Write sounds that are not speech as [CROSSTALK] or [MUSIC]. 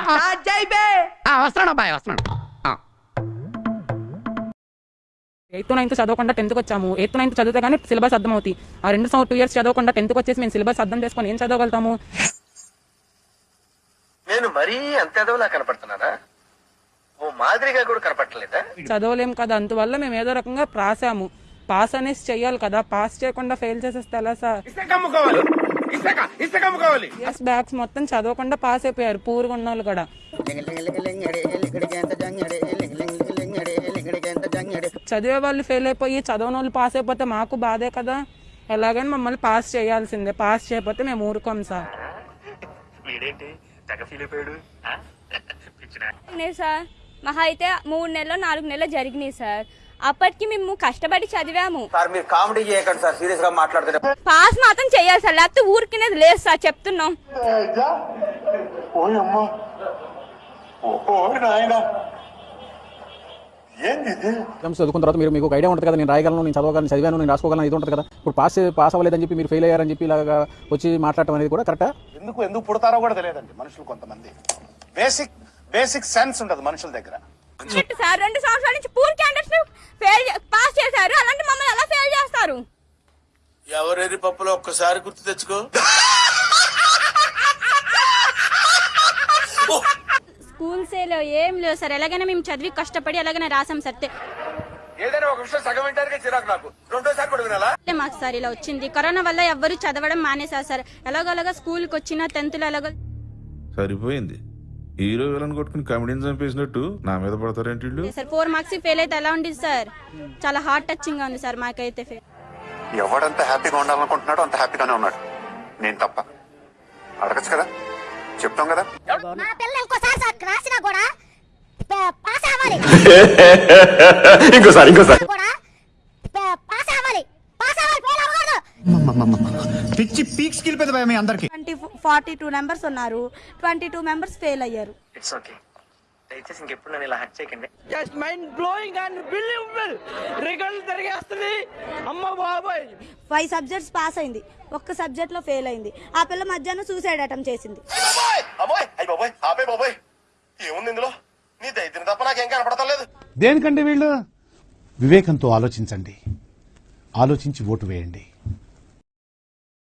ఆ, వస్తున్నాను అబ్బాయి వస్తున్నాను. ఆ. ఎయిత్ నైన్త్ చదవకుండా టెన్త్కి వచ్చాము. ఎయిత్ నైన్త్ చదివితే కానీ సిలబస్ అర్థం అవుతాయి ఆ రెండు సంవత్సరం టూ ఇయర్స్ చదవకుండా టెన్త్కి వచ్చేసి మేము సిలబస్ అర్థం చేసుకొని ఏం చదవగలుగుతాము? నేను మరీ అంత ఎదవలా కనపడుతున్నానా? ఓ మాదిరిగా కూడా కనపడలేదా చదవలేం కదా అందువల్ల మేము ఏదో రకంగా రాసాము పాస్ అనేసి చెయ్యాలి కదా. పాస్ చేయకుండా ఫెయిల్ చేసేస్తే ఎలా సార్? బ్యాగ్స్ మొత్తం చదవకుండా పాస్ అయిపోయారు పూర్గా ఉన్న వాళ్ళు కూడా. చదివే వాళ్ళు ఫెయిల్ అయిపోయి చదవని వాళ్ళు పాస్ అయిపోతే మాకు బాధే కదా. ఎలాగైనా మమ్మల్ని పాస్ చేయాల్సిందే. పాస్ చేయకపోతే మేము ఊరుకోం సార్ సార్ మహా అయితే మూడు నెలలు నాలుగు నెలలు జరిగినాయి సార్. అప్పటికి మేము కష్టపడి చదివాము. సార్ మీరు కామెడీ చేయకండి సార్ సీరియస్గా మాట్లాడుతుంటే పాస్ మాత్రం చేయాలి సార్ లేకపోతే ఊరికినేది లేదు సార్ చెప్తున్నాం. చదువుకున్న తర్వాత మీరు మీకు ఒక ఐడియా ఉంటుంది కదా నేను రాయగలను నేను చదవగలను చదివాను నేను రాసుకోగలను ఇది ఉంటుంది కదా. ఇప్పుడు పాస్ పాస్ అవ్వలేదని చెప్పి మీరు ఫెయిల్ అయ్యారని చెప్పి ఇలాగా వచ్చి మాట్లాడటం అనేది కూడా కరెక్టా? ఎందుకు ఎందుకు పుడతారో కూడా తెలియదండి మనుషులు కొంతమంది. బేసిక్ బేసిక్ సెన్స్ ఉండదు మనుషుల దగ్గర. సార్? రెండు సంవత్సరాల నుంచి పూర్ క్యాండిడేట్స్ ఫెయిల్ పాస్ చేశారు. అలాంటి మమ్మల్ని ఎలా ఫెయిల్ చేస్తారు? ఎవరెరి పప్పులో ఒక్కసారి గుర్తు తెచ్చుకో. స్కూల్స్ ఏం లేవు సార్. ఎలాగైనా మేము చదివి కష్టపడి ఎలాగైనా రాసాం సార్. ఏదైనా ఒక విషయం సగం వింటానికి చిరాకు నాకు. రెండోసారి కూడా వినాలా? అంటే మాకు సార్ ఇలా వచ్చింది. కరోనా వల్ల ఎవ్వరు చదవడం మానేశారు సార్. ఎలాగోలాగా స్కూల్కి వచ్చిన టెన్త్లో ఎలాగో సరిపోయింది. హీరో విలన్ కొట్టుకుని కమెడీని చంపేసినట్టు నా మీద పడతారేంటి వీళ్ళు? సార్ ఫోర్ మార్క్స్ ఫెయిల్ అయితే ఎలా ఉండేది సార్? చాలా హార్ట్ టచింగ్గా ఉంది సార్ మాకైతే ఫెయిల్ ఎవడంత హ్యాపీగా ఉండాలనుకుంటున్నాడో అంత హ్యాపీగానే ఉన్నాడు. నేను తప్ప. అడగచ్చు కదా? చెప్తాం కదా? మా పిల్ల ఇంకోసారి సార్ రాసినా కూడా ప- పాస్ అవ్వాలి. [LAUGHS] ఇంకోసారి ఇంకోసారి. కూడా ప- పాస్ అవ్వాలి పాస్ అవ్వాలి ఫెయిల్ అవ్వకూడదు పిచ్చి పీక్స్ కిలిపోయింది భయ మీ అందరికి. ట్వంటీ ఫార్టీ టూ మెంబర్స్ ఉన్నారు. ట్వంటీ టూ మెంబర్స్ ఫెయిల్ అయ్యారు. ఇట్స్ ఓకే దయచేసి ఇంకెప్పుడు నన్ను ఇలా హట్ చేయకండి. Just mind blowing unbelievable result తిరిగేస్తుంది అమ్మ బాబాయ్. ఫైవ్ సబ్జెక్ట్స్ పాస్ అయింది. ఒక్క సబ్జెక్ట్లో ఫెయిల్ అయింది. ఆ పిల్ల మధ్యాహ్నం సూసైడ్ అటెంప్ట్ చేసింది. అమ్మాయి అయ్యి బాబాయ్! ఆపే బాబాయ్! ఏముంది ఇందులో? నీ దైత్యం తప్ప నాకేం కనపడతలేదు దేనికండి వీళ్ళు? వివేకంతో ఆలోచించండి. ఆలోచించి ఓటు వేయండి.